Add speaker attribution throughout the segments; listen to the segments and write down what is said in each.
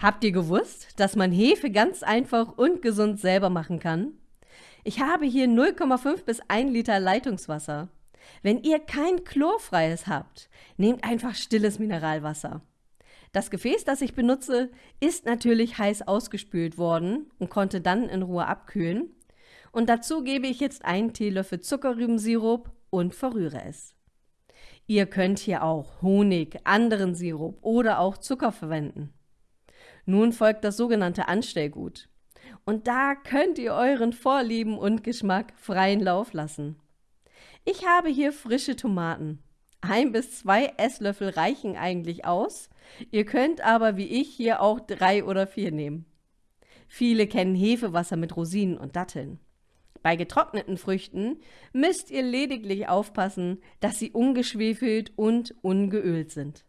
Speaker 1: Habt ihr gewusst, dass man Hefe ganz einfach und gesund selber machen kann? Ich habe hier 0,5 bis 1 Liter Leitungswasser. Wenn ihr kein chlorfreies habt, nehmt einfach stilles Mineralwasser. Das Gefäß, das ich benutze, ist natürlich heiß ausgespült worden und konnte dann in Ruhe abkühlen. Und dazu gebe ich jetzt einen Teelöffel Zuckerrübensirup und verrühre es. Ihr könnt hier auch Honig, anderen Sirup oder auch Zucker verwenden. Nun folgt das sogenannte Anstellgut. Und da könnt ihr euren Vorlieben und Geschmack freien Lauf lassen. Ich habe hier frische Tomaten. Ein bis zwei Esslöffel reichen eigentlich aus. Ihr könnt aber wie ich hier auch drei oder vier nehmen. Viele kennen Hefewasser mit Rosinen und Datteln. Bei getrockneten Früchten müsst ihr lediglich aufpassen, dass sie ungeschwefelt und ungeölt sind.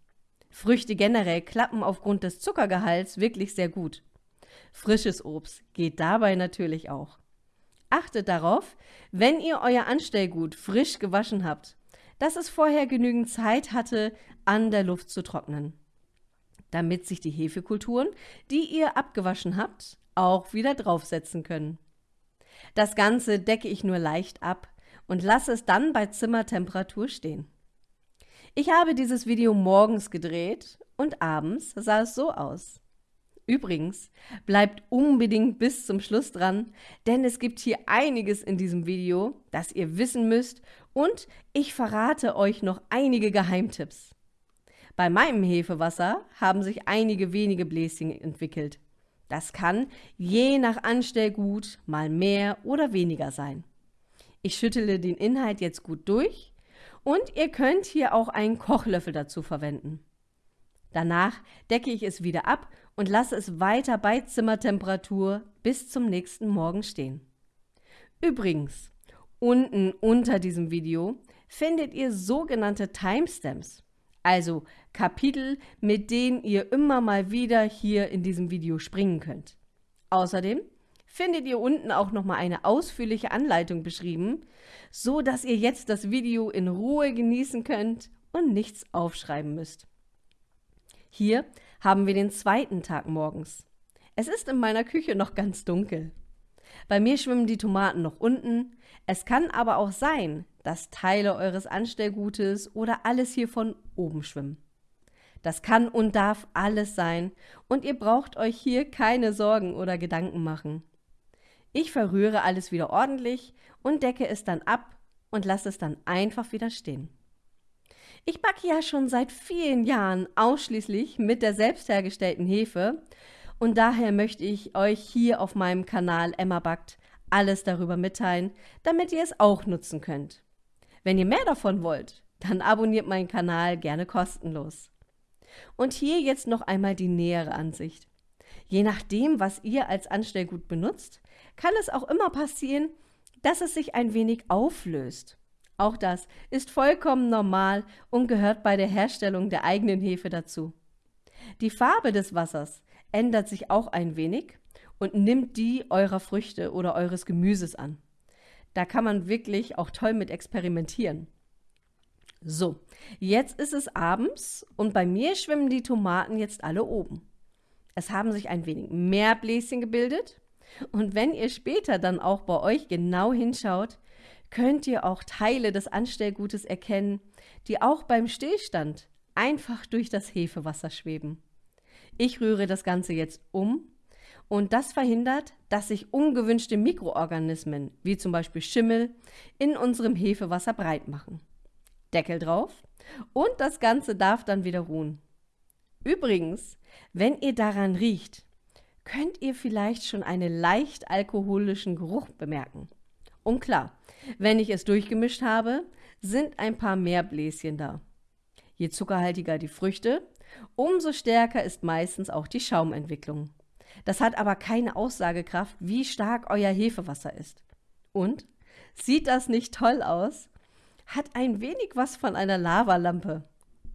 Speaker 1: Früchte generell klappen aufgrund des Zuckergehalts wirklich sehr gut. Frisches Obst geht dabei natürlich auch. Achtet darauf, wenn ihr euer Anstellgut frisch gewaschen habt, dass es vorher genügend Zeit hatte, an der Luft zu trocknen, damit sich die Hefekulturen, die ihr abgewaschen habt, auch wieder draufsetzen können. Das Ganze decke ich nur leicht ab und lasse es dann bei Zimmertemperatur stehen. Ich habe dieses Video morgens gedreht und abends sah es so aus. Übrigens, bleibt unbedingt bis zum Schluss dran, denn es gibt hier einiges in diesem Video, das ihr wissen müsst und ich verrate euch noch einige Geheimtipps. Bei meinem Hefewasser haben sich einige wenige Bläschen entwickelt. Das kann je nach Anstellgut mal mehr oder weniger sein. Ich schüttele den Inhalt jetzt gut durch und ihr könnt hier auch einen Kochlöffel dazu verwenden. Danach decke ich es wieder ab und lasse es weiter bei Zimmertemperatur bis zum nächsten Morgen stehen. Übrigens, unten unter diesem Video findet ihr sogenannte Timestamps also Kapitel, mit denen ihr immer mal wieder hier in diesem Video springen könnt. Außerdem findet ihr unten auch nochmal eine ausführliche Anleitung beschrieben, so dass ihr jetzt das Video in Ruhe genießen könnt und nichts aufschreiben müsst. Hier haben wir den zweiten Tag morgens. Es ist in meiner Küche noch ganz dunkel. Bei mir schwimmen die Tomaten noch unten. Es kann aber auch sein, dass Teile eures Anstellgutes oder alles hier von oben schwimmen. Das kann und darf alles sein und ihr braucht euch hier keine Sorgen oder Gedanken machen. Ich verrühre alles wieder ordentlich und decke es dann ab und lasse es dann einfach wieder stehen. Ich backe ja schon seit vielen Jahren ausschließlich mit der selbst hergestellten Hefe und daher möchte ich euch hier auf meinem Kanal Emma Backt alles darüber mitteilen, damit ihr es auch nutzen könnt. Wenn ihr mehr davon wollt, dann abonniert meinen Kanal gerne kostenlos. Und hier jetzt noch einmal die nähere Ansicht. Je nachdem, was ihr als Anstellgut benutzt, kann es auch immer passieren, dass es sich ein wenig auflöst. Auch das ist vollkommen normal und gehört bei der Herstellung der eigenen Hefe dazu. Die Farbe des Wassers ändert sich auch ein wenig und nimmt die eurer Früchte oder eures Gemüses an. Da kann man wirklich auch toll mit experimentieren. So, jetzt ist es abends und bei mir schwimmen die Tomaten jetzt alle oben. Es haben sich ein wenig mehr Bläschen gebildet und wenn ihr später dann auch bei euch genau hinschaut, könnt ihr auch Teile des Anstellgutes erkennen, die auch beim Stillstand einfach durch das Hefewasser schweben. Ich rühre das Ganze jetzt um und das verhindert, dass sich ungewünschte Mikroorganismen, wie zum Beispiel Schimmel, in unserem Hefewasser breit machen. Deckel drauf und das Ganze darf dann wieder ruhen. Übrigens, wenn ihr daran riecht, könnt ihr vielleicht schon einen leicht alkoholischen Geruch bemerken. Und klar, wenn ich es durchgemischt habe, sind ein paar mehr Bläschen da. Je zuckerhaltiger die Früchte, umso stärker ist meistens auch die Schaumentwicklung. Das hat aber keine Aussagekraft, wie stark euer Hefewasser ist. Und? Sieht das nicht toll aus? Hat ein wenig was von einer Lavalampe.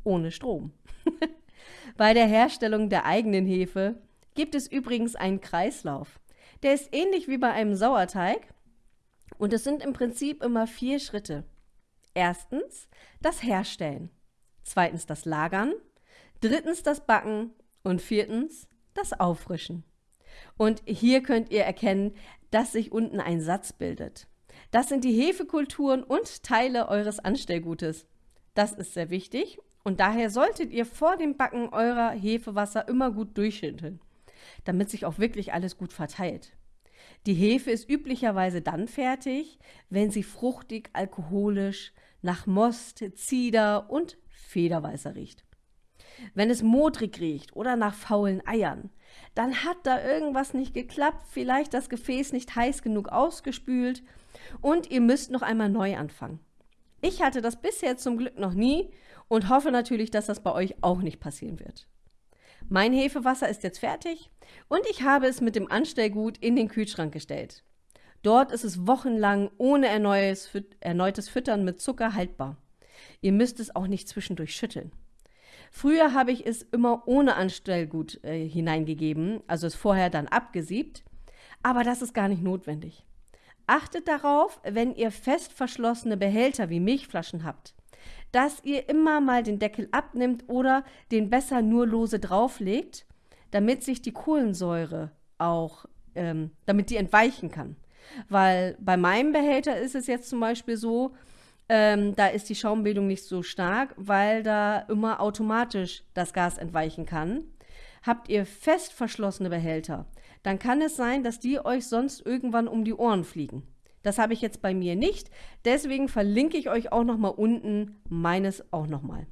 Speaker 1: Ohne Strom. Bei der Herstellung der eigenen Hefe gibt es übrigens einen Kreislauf. Der ist ähnlich wie bei einem Sauerteig und es sind im Prinzip immer vier Schritte. Erstens das Herstellen, zweitens das Lagern, drittens das Backen und viertens das Auffrischen. Und hier könnt ihr erkennen, dass sich unten ein Satz bildet. Das sind die Hefekulturen und Teile eures Anstellgutes. Das ist sehr wichtig und daher solltet ihr vor dem Backen eurer Hefewasser immer gut durchschütteln, damit sich auch wirklich alles gut verteilt. Die Hefe ist üblicherweise dann fertig, wenn sie fruchtig, alkoholisch, nach Most, Zieder und Federweißer riecht. Wenn es modrig riecht oder nach faulen Eiern, dann hat da irgendwas nicht geklappt, vielleicht das Gefäß nicht heiß genug ausgespült und ihr müsst noch einmal neu anfangen. Ich hatte das bisher zum Glück noch nie und hoffe natürlich, dass das bei euch auch nicht passieren wird. Mein Hefewasser ist jetzt fertig und ich habe es mit dem Anstellgut in den Kühlschrank gestellt. Dort ist es wochenlang ohne erneutes Füttern mit Zucker haltbar. Ihr müsst es auch nicht zwischendurch schütteln. Früher habe ich es immer ohne Anstellgut äh, hineingegeben, also es vorher dann abgesiebt, aber das ist gar nicht notwendig. Achtet darauf, wenn ihr fest verschlossene Behälter wie Milchflaschen habt, dass ihr immer mal den Deckel abnimmt oder den besser nur lose drauflegt, damit sich die Kohlensäure auch, ähm, damit die entweichen kann. Weil bei meinem Behälter ist es jetzt zum Beispiel so, ähm, da ist die Schaumbildung nicht so stark, weil da immer automatisch das Gas entweichen kann. Habt ihr fest verschlossene Behälter, dann kann es sein, dass die euch sonst irgendwann um die Ohren fliegen. Das habe ich jetzt bei mir nicht, deswegen verlinke ich euch auch nochmal unten meines auch nochmal.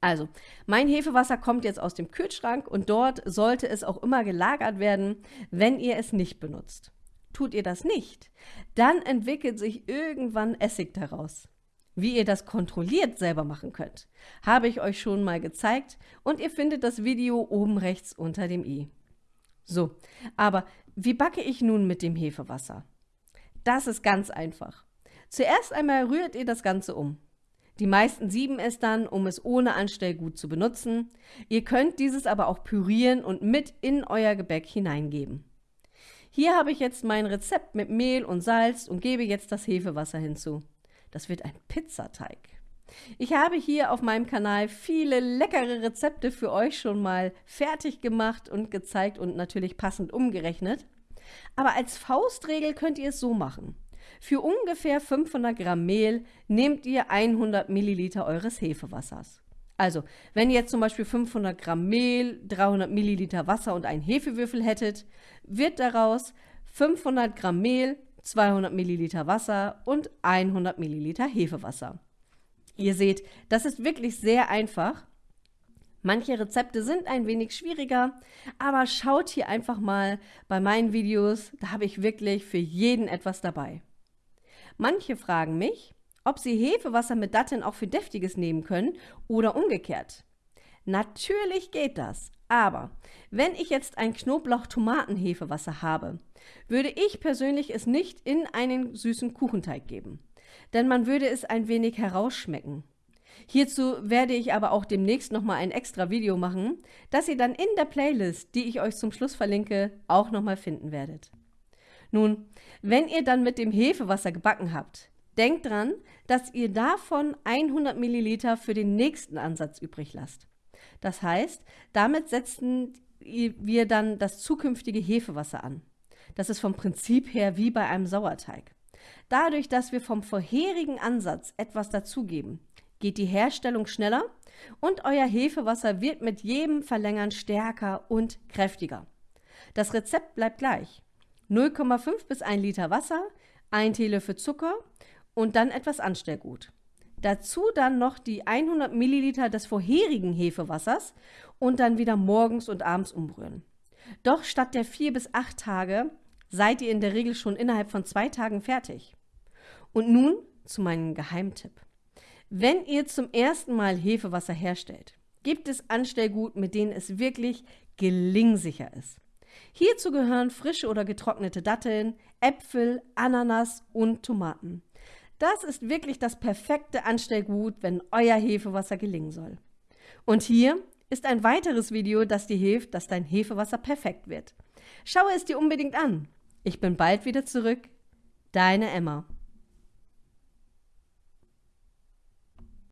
Speaker 1: Also, mein Hefewasser kommt jetzt aus dem Kühlschrank und dort sollte es auch immer gelagert werden, wenn ihr es nicht benutzt. Tut ihr das nicht, dann entwickelt sich irgendwann Essig daraus. Wie ihr das kontrolliert selber machen könnt, habe ich euch schon mal gezeigt und ihr findet das Video oben rechts unter dem i. So, aber wie backe ich nun mit dem Hefewasser? Das ist ganz einfach. Zuerst einmal rührt ihr das Ganze um. Die meisten sieben es dann, um es ohne Anstellgut zu benutzen. Ihr könnt dieses aber auch pürieren und mit in euer Gebäck hineingeben. Hier habe ich jetzt mein Rezept mit Mehl und Salz und gebe jetzt das Hefewasser hinzu. Das wird ein Pizzateig. Ich habe hier auf meinem Kanal viele leckere Rezepte für euch schon mal fertig gemacht und gezeigt und natürlich passend umgerechnet. Aber als Faustregel könnt ihr es so machen. Für ungefähr 500 Gramm Mehl nehmt ihr 100 Milliliter eures Hefewassers. Also, wenn ihr jetzt zum Beispiel 500 Gramm Mehl, 300 Milliliter Wasser und einen Hefewürfel hättet, wird daraus 500 Gramm Mehl, 200 Milliliter Wasser und 100 Milliliter Hefewasser. Ihr seht, das ist wirklich sehr einfach Manche Rezepte sind ein wenig schwieriger, aber schaut hier einfach mal bei meinen Videos, da habe ich wirklich für jeden etwas dabei. Manche fragen mich, ob sie Hefewasser mit Datteln auch für Deftiges nehmen können oder umgekehrt. Natürlich geht das, aber wenn ich jetzt ein Knoblauch-Tomaten-Hefewasser habe, würde ich persönlich es nicht in einen süßen Kuchenteig geben, denn man würde es ein wenig herausschmecken. Hierzu werde ich aber auch demnächst nochmal ein extra Video machen, das ihr dann in der Playlist, die ich euch zum Schluss verlinke, auch nochmal finden werdet. Nun, wenn ihr dann mit dem Hefewasser gebacken habt, denkt dran, dass ihr davon 100 Milliliter für den nächsten Ansatz übrig lasst. Das heißt, damit setzen wir dann das zukünftige Hefewasser an. Das ist vom Prinzip her wie bei einem Sauerteig. Dadurch, dass wir vom vorherigen Ansatz etwas dazugeben, geht die Herstellung schneller und euer Hefewasser wird mit jedem Verlängern stärker und kräftiger. Das Rezept bleibt gleich. 0,5 bis 1 Liter Wasser, 1 Teelöffel Zucker und dann etwas Anstellgut. Dazu dann noch die 100 Milliliter des vorherigen Hefewassers und dann wieder morgens und abends umrühren. Doch statt der 4 bis 8 Tage seid ihr in der Regel schon innerhalb von zwei Tagen fertig. Und nun zu meinem Geheimtipp. Wenn ihr zum ersten Mal Hefewasser herstellt, gibt es Anstellgut, mit denen es wirklich gelingsicher ist. Hierzu gehören frische oder getrocknete Datteln, Äpfel, Ananas und Tomaten. Das ist wirklich das perfekte Anstellgut, wenn euer Hefewasser gelingen soll. Und hier ist ein weiteres Video, das dir hilft, dass dein Hefewasser perfekt wird. Schaue es dir unbedingt an. Ich bin bald wieder zurück. Deine Emma.